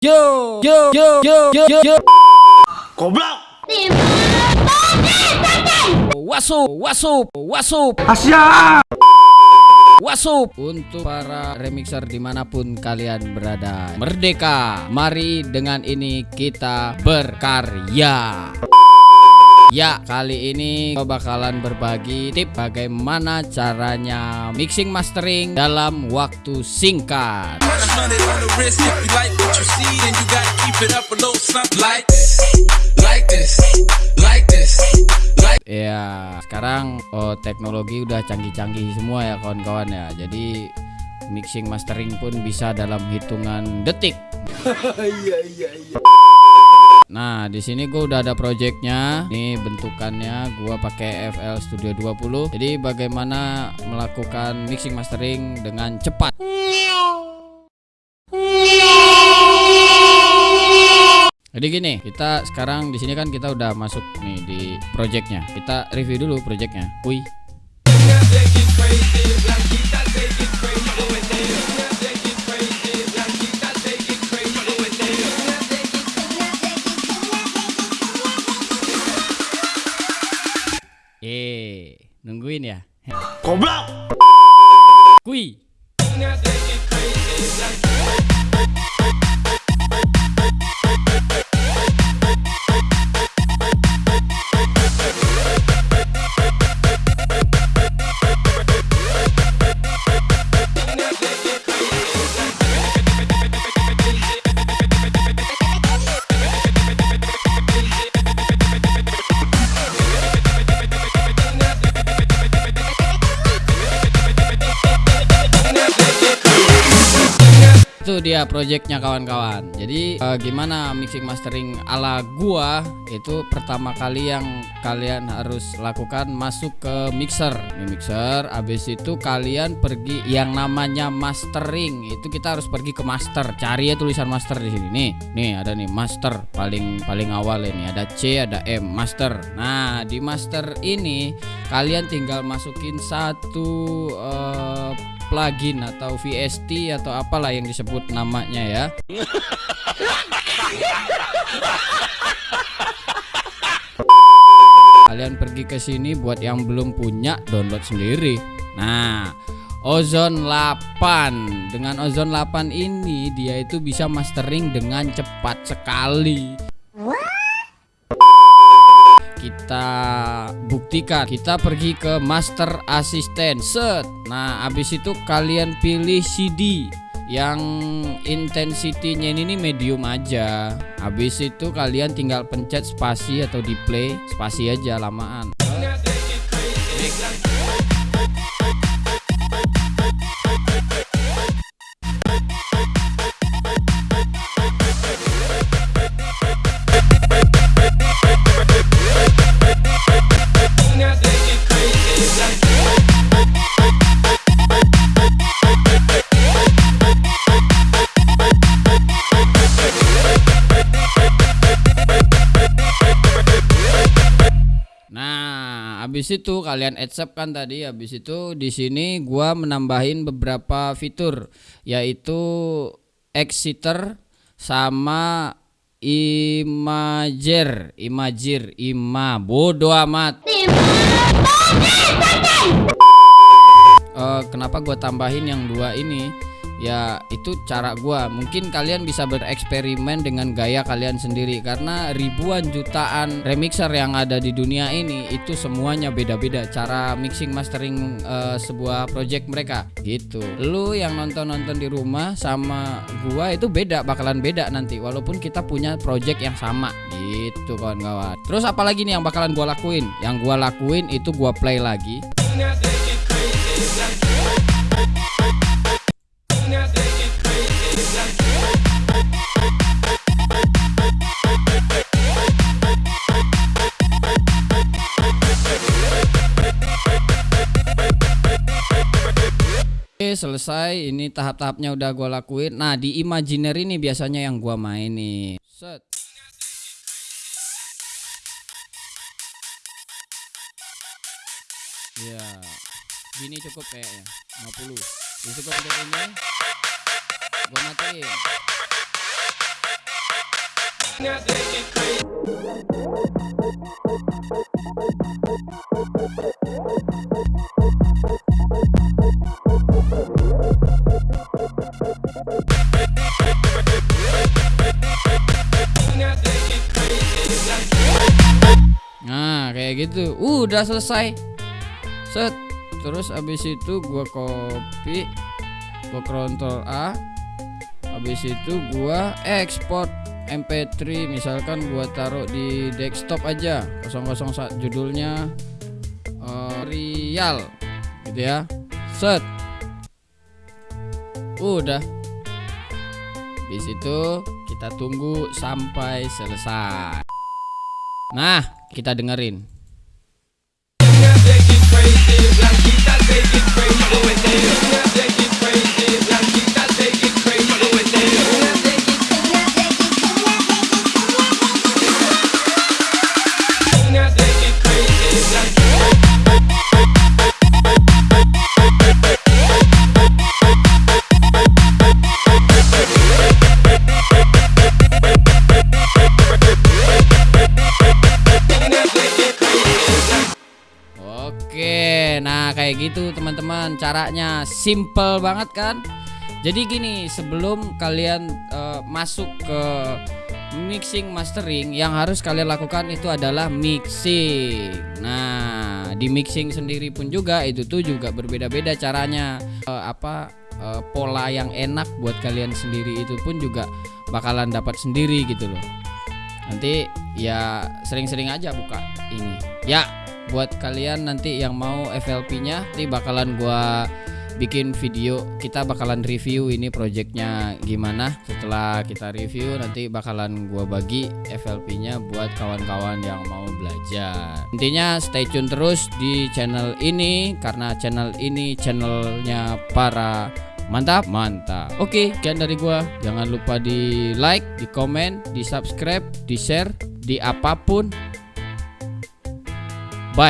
Yo, yo, yo, yo, yo, yo, yo. Goblok. Wasup, wasup, wasup, Asia. wasup untuk para remixer di mana pun kalian berada. Merdeka, mari dengan ini kita berkarya. Ya, kali ini gue bakalan berbagi tip bagaimana caranya mixing mastering dalam waktu singkat. Ya, sekarang oh, teknologi udah canggih-canggih semua ya kawan-kawan ya. Jadi mixing mastering pun bisa dalam hitungan detik. Nah, di sini gue udah ada projectnya. Ini bentukannya gue pakai FL Studio 20. Jadi bagaimana melakukan mixing mastering dengan cepat? Jadi gini, kita sekarang di sini kan kita udah masuk nih di projectnya. Kita review dulu projectnya. Wih. Nungguin ya. Goblok. Kui. Itu dia projectnya kawan-kawan. Jadi eh, gimana mixing mastering ala gua itu pertama kali yang kalian harus lakukan masuk ke mixer. Ini mixer, abis itu kalian pergi yang namanya mastering. Itu kita harus pergi ke master. Cari ya tulisan master di sini. Nih, nih ada nih master paling paling awal ini ada C, ada M, master. Nah, di master ini kalian tinggal masukin satu eh, plugin atau VST atau apalah yang disebut namanya ya. Kalian pergi ke sini buat yang belum punya download sendiri. Nah, Ozone 8 dengan Ozone 8 ini dia itu bisa mastering dengan cepat sekali. Kita buktikan. Kita pergi ke Master Assistant. Set. Nah, habis itu kalian pilih CD yang intensitinya ini medium aja. Habis itu kalian tinggal pencet spasi atau di play, spasi aja lamaan. Habis itu kalian accept kan tadi. Habis itu di sini gua menambahin beberapa fitur yaitu Exeter sama Imager, Imager, Ima. Bodoh amat. Eh, kenapa gua tambahin yang dua ini? Ya itu cara gua. Mungkin kalian bisa bereksperimen dengan gaya kalian sendiri karena ribuan jutaan remixer yang ada di dunia ini itu semuanya beda-beda cara mixing mastering eh, sebuah project mereka gitu. Lu yang nonton-nonton di rumah sama gua itu beda, bakalan beda nanti walaupun kita punya project yang sama gitu kawan-kawan. Terus apalagi nih yang bakalan gua lakuin? Yang gua lakuin itu gua play lagi. Selesai. Ini tahap-tahapnya udah gua lakuin. Nah di imaginary nih biasanya yang gua main nih Set. Ya Gini cukup kayaknya. 50 Cukup untuk ini Gua matiin Nah, kayak gitu. Udah selesai. Set. Terus abis itu gua copy, gua Ctrl A. Habis itu gua ekspor MP3 misalkan gua taruh di desktop aja 001 judulnya eh, Real gitu ya. Set. Udah. Habis itu kita tunggu sampai selesai. Nah, kita dengerin. Oke, kayak gitu teman-teman caranya simple banget kan? Jadi gini, sebelum kalian eh, masuk ke mixing mastering yang harus kalian lakukan itu adalah mixing. Nah, di mixing sendiri pun juga itu tuh juga berbeda-beda caranya. Eh, apa eh, pola yang enak buat kalian sendiri itu pun juga bakalan dapat sendiri gitu loh. Nanti ya sering-sering aja buka ini. Ya, buat kalian nanti yang mau FLP-nya nanti bakalan gua bikin video. Kita bakalan review ini projectnya gimana. Setelah kita review nanti bakalan gua bagi FLP-nya buat kawan-kawan yang mau belajar. Intinya stay tune terus di channel ini karena channel ini channelnya para mantap. Mantap. Oke sekian dari gua. Jangan lupa di like di komen di subscribe di share di apa pun ไป